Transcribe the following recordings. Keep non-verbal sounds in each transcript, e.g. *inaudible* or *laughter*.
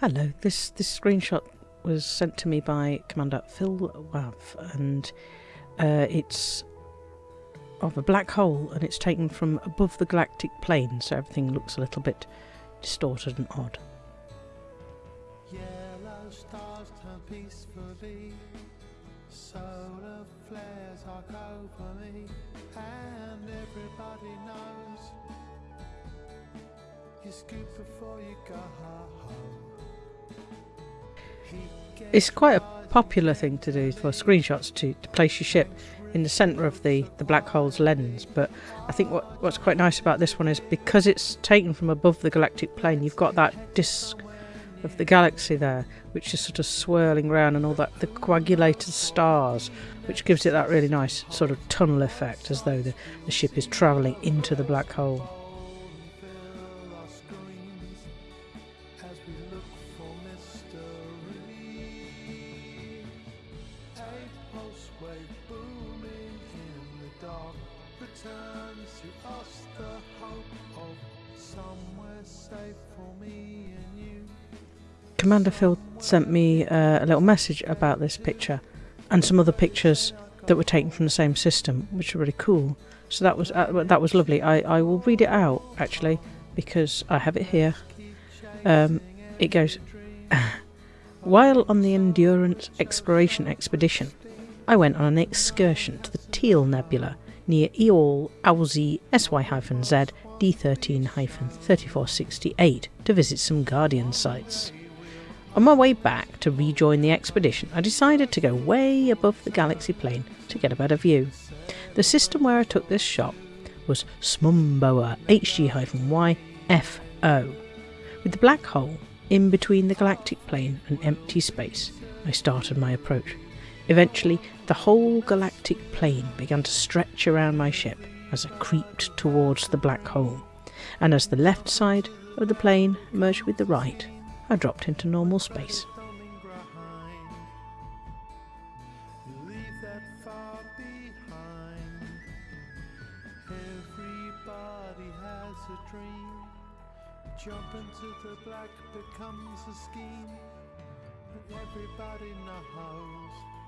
Hello, this this screenshot was sent to me by Commander Phil Wav, and uh, it's of a black hole, and it's taken from above the galactic plane, so everything looks a little bit distorted and odd. Solar flares arc over me, and everybody knows you scoop before you go home. It's quite a popular thing to do for screenshots to, to place your ship in the centre of the, the black hole's lens. But I think what, what's quite nice about this one is because it's taken from above the galactic plane, you've got that disk of the galaxy there, which is sort of swirling around, and all that the coagulated stars, which gives it that really nice sort of tunnel effect, as though the, the ship is travelling into the black hole. Wave booming in the dark returns to us the hope of somewhere safe for me and you. Commander Phil sent me uh, a little message about this picture and some other pictures that were taken from the same system, which are really cool. So that was uh, that was lovely. I, I will read it out actually because I have it here. Um, it goes. *laughs* While on the Endurance exploration expedition, I went on an excursion to the Teal Nebula near Eol Auzi SY-Z D13-3468 to visit some Guardian sites. On my way back to rejoin the expedition, I decided to go way above the galaxy plane to get a better view. The system where I took this shot was Smumboa HG-YFO. With the black hole in between the galactic plane and empty space, I started my approach. Eventually, the whole galactic plane began to stretch around my ship as I creeped towards the black hole, and as the left side of the plane merged with the right, I dropped into normal space. Jump into the black becomes a scheme. Everybody knows.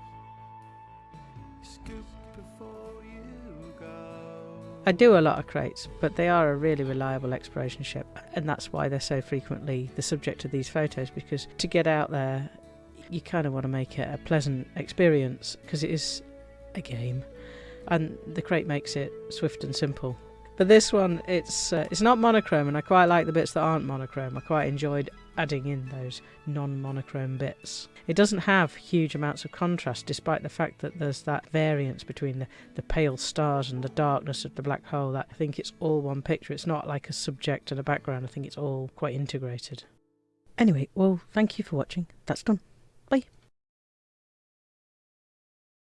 I do a lot of Kraits, but they are a really reliable exploration ship, and that's why they're so frequently the subject of these photos. Because to get out there, you kind of want to make it a pleasant experience because it is a game, and the Krait makes it swift and simple. But this one, it's uh, it's not monochrome, and I quite like the bits that aren't monochrome. I quite enjoyed adding in those non-monochrome bits. It doesn't have huge amounts of contrast, despite the fact that there's that variance between the, the pale stars and the darkness of the black hole. That I think it's all one picture. It's not like a subject and a background. I think it's all quite integrated. Anyway, well, thank you for watching. That's done. Bye.